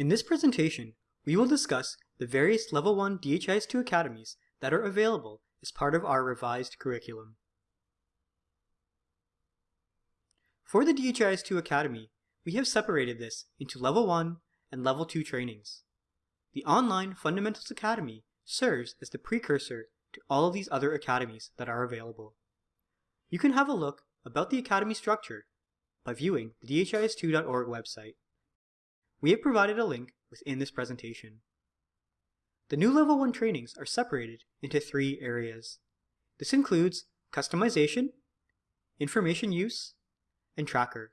In this presentation, we will discuss the various Level 1 DHIS2 academies that are available as part of our revised curriculum. For the DHIS2 Academy, we have separated this into Level 1 and Level 2 trainings. The Online Fundamentals Academy serves as the precursor to all of these other academies that are available. You can have a look about the academy structure by viewing the dhis2.org website. We have provided a link within this presentation. The new Level 1 trainings are separated into three areas. This includes customization, information use, and tracker.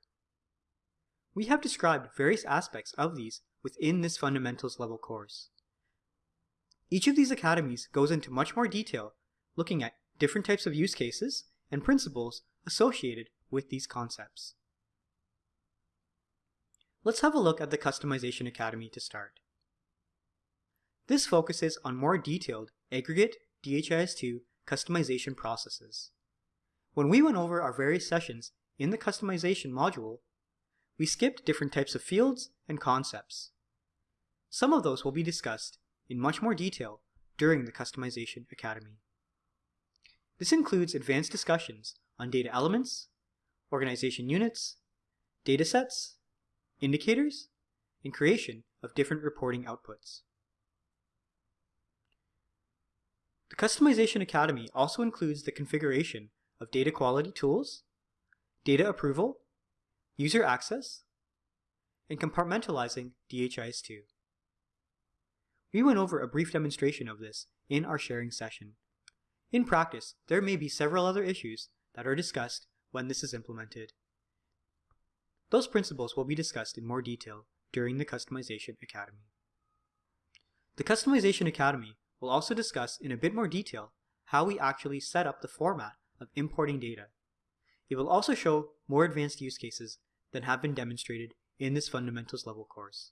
We have described various aspects of these within this fundamentals level course. Each of these academies goes into much more detail, looking at different types of use cases and principles associated with these concepts. Let's have a look at the Customization Academy to start. This focuses on more detailed aggregate DHIS2 customization processes. When we went over our various sessions in the customization module, we skipped different types of fields and concepts. Some of those will be discussed in much more detail during the Customization Academy. This includes advanced discussions on data elements, organization units, datasets, indicators, and creation of different reporting outputs. The Customization Academy also includes the configuration of data quality tools, data approval, user access, and compartmentalizing DHIS2. We went over a brief demonstration of this in our sharing session. In practice, there may be several other issues that are discussed when this is implemented. Those principles will be discussed in more detail during the Customization Academy. The Customization Academy will also discuss in a bit more detail how we actually set up the format of importing data. It will also show more advanced use cases than have been demonstrated in this Fundamentals level course.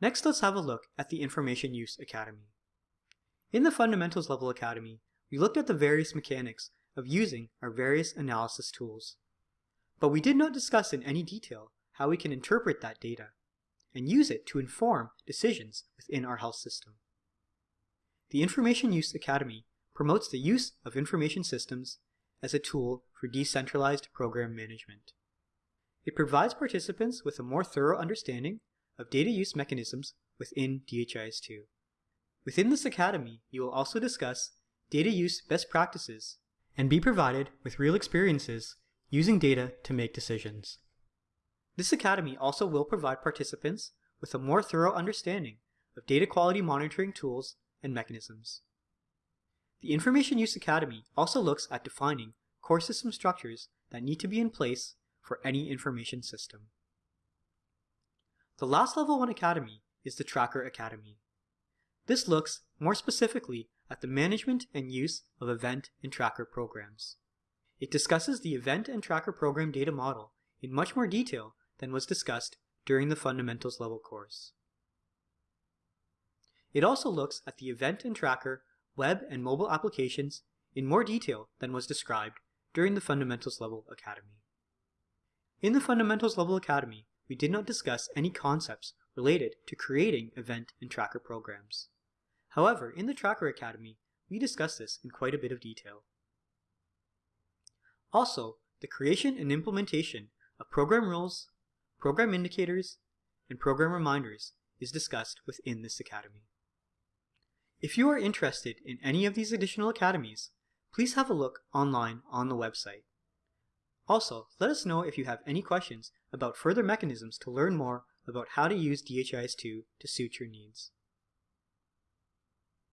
Next, let's have a look at the Information Use Academy. In the Fundamentals level Academy, we looked at the various mechanics of using our various analysis tools. But we did not discuss in any detail how we can interpret that data and use it to inform decisions within our health system. The Information Use Academy promotes the use of information systems as a tool for decentralized program management. It provides participants with a more thorough understanding of data use mechanisms within DHIS2. Within this academy, you will also discuss data use best practices and be provided with real experiences using data to make decisions. This academy also will provide participants with a more thorough understanding of data quality monitoring tools and mechanisms. The Information Use Academy also looks at defining core system structures that need to be in place for any information system. The last Level 1 Academy is the Tracker Academy. This looks more specifically at the management and use of event and tracker programs. It discusses the event and tracker program data model in much more detail than was discussed during the fundamentals level course. It also looks at the event and tracker web and mobile applications in more detail than was described during the fundamentals level academy. In the fundamentals level academy, we did not discuss any concepts related to creating event and tracker programs. However, in the Tracker Academy, we discuss this in quite a bit of detail. Also, the creation and implementation of program rules, program indicators, and program reminders is discussed within this academy. If you are interested in any of these additional academies, please have a look online on the website. Also, let us know if you have any questions about further mechanisms to learn more about how to use DHIS2 to suit your needs.